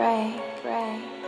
pray, pray.